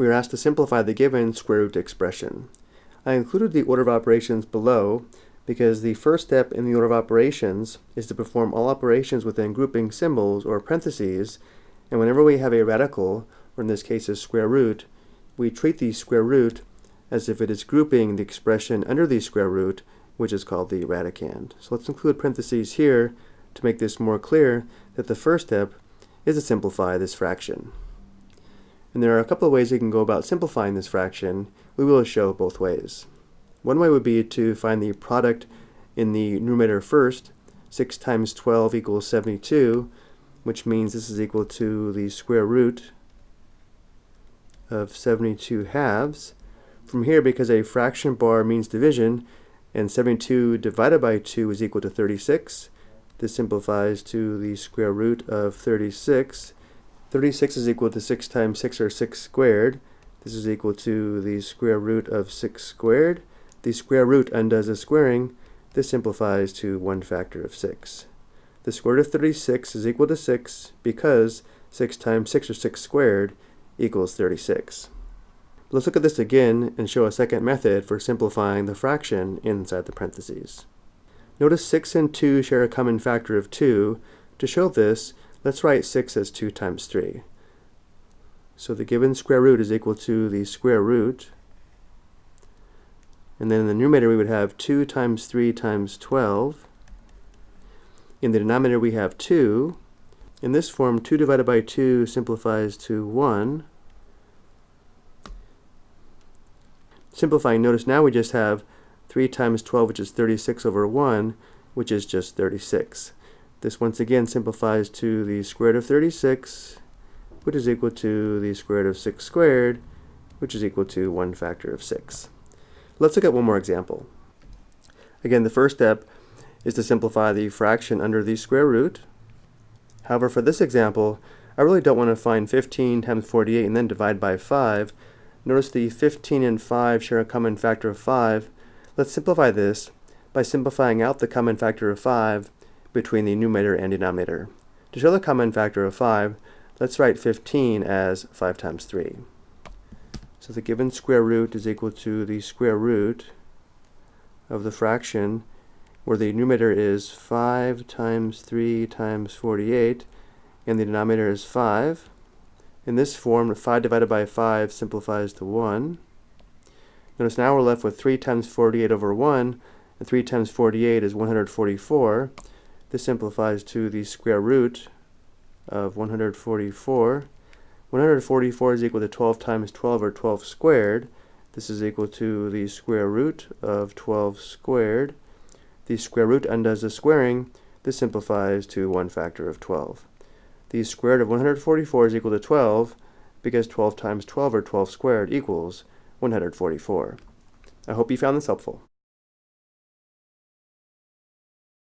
we are asked to simplify the given square root expression. I included the order of operations below because the first step in the order of operations is to perform all operations within grouping symbols or parentheses, and whenever we have a radical, or in this case a square root, we treat the square root as if it is grouping the expression under the square root, which is called the radicand. So let's include parentheses here to make this more clear that the first step is to simplify this fraction. And there are a couple of ways we can go about simplifying this fraction. We will show both ways. One way would be to find the product in the numerator first. 6 times 12 equals 72, which means this is equal to the square root of 72 halves. From here, because a fraction bar means division, and 72 divided by 2 is equal to 36, this simplifies to the square root of 36. 36 is equal to 6 times 6 or 6 squared. This is equal to the square root of 6 squared. The square root undoes the squaring. This simplifies to 1 factor of 6. The square root of 36 is equal to 6 because 6 times 6 or 6 squared equals 36. Let's look at this again and show a second method for simplifying the fraction inside the parentheses. Notice 6 and 2 share a common factor of 2. To show this, let's write 6 as 2 times 3. So the given square root is equal to the square root. And then in the numerator we would have 2 times 3 times 12. In the denominator we have 2. In this form, 2 divided by 2 simplifies to 1. Simplifying, notice now we just have 3 times 12, which is 36 over 1, which is just 36. This once again simplifies to the square root of 36, which is equal to the square root of 6 squared, which is equal to 1 factor of 6. Let's look at one more example. Again, the first step is to simplify the fraction under the square root. However, for this example, I really don't want to find 15 times 48 and then divide by 5. Notice the 15 and 5 share a common factor of 5, Let's simplify this by simplifying out the common factor of 5 between the numerator and denominator. To show the common factor of 5, let's write 15 as 5 times 3. So the given square root is equal to the square root of the fraction where the numerator is 5 times 3 times 48 and the denominator is 5. In this form, 5 divided by 5 simplifies to 1. Notice now we're left with 3 times 48 over 1, and 3 times 48 is 144. This simplifies to the square root of 144. 144 is equal to 12 times 12, or 12 squared. This is equal to the square root of 12 squared. The square root undoes the squaring. This simplifies to 1 factor of 12. The square root of 144 is equal to 12 because 12 times 12 or 12 squared equals 144. I hope you found this helpful.